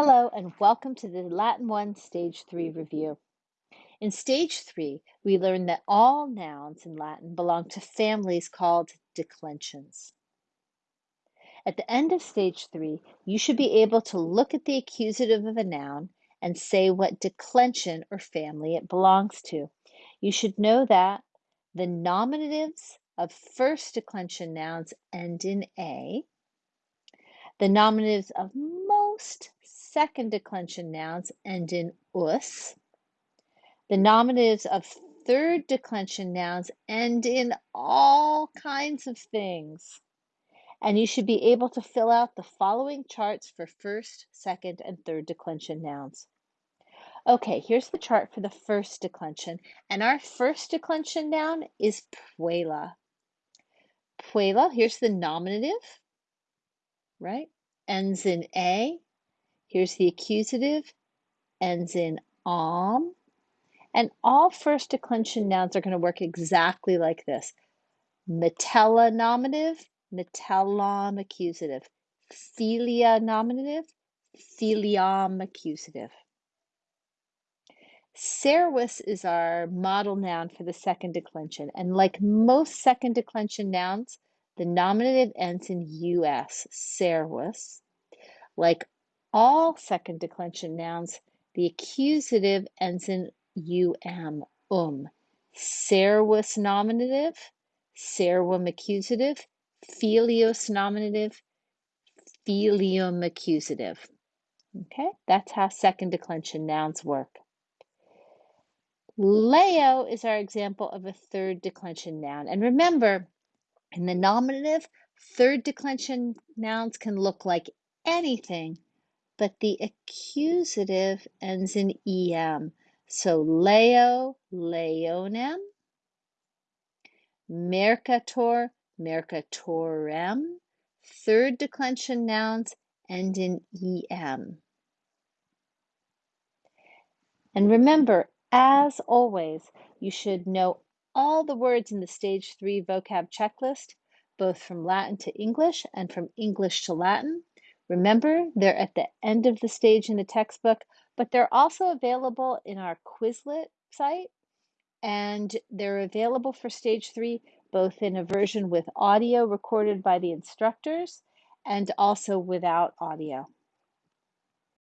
Hello and welcome to the Latin 1 Stage 3 review. In Stage 3, we learned that all nouns in Latin belong to families called declensions. At the end of Stage 3, you should be able to look at the accusative of a noun and say what declension or family it belongs to. You should know that the nominatives of first declension nouns end in A, the nominatives of most second declension nouns end in us. The nominatives of third declension nouns end in all kinds of things. And you should be able to fill out the following charts for first, second, and third declension nouns. Okay, here's the chart for the first declension. And our first declension noun is puella. Puella, here's the nominative, right? Ends in A. Here's the accusative, ends in am. And all first declension nouns are going to work exactly like this. Metella nominative, metellam accusative. Filia nominative, filiam accusative. Servus is our model noun for the second declension. And like most second declension nouns, the nominative ends in us, servus. Like all second declension nouns, the accusative ends in um, um. Servus nominative, servum accusative, filius nominative, filium accusative. Okay, that's how second declension nouns work. Leo is our example of a third declension noun. And remember, in the nominative, third declension nouns can look like anything but the accusative ends in em. So leo, leonem, mercator, mercatorem. Third declension nouns end in em. And remember, as always, you should know all the words in the Stage 3 vocab checklist, both from Latin to English and from English to Latin. Remember, they're at the end of the stage in the textbook, but they're also available in our Quizlet site, and they're available for stage three, both in a version with audio recorded by the instructors and also without audio.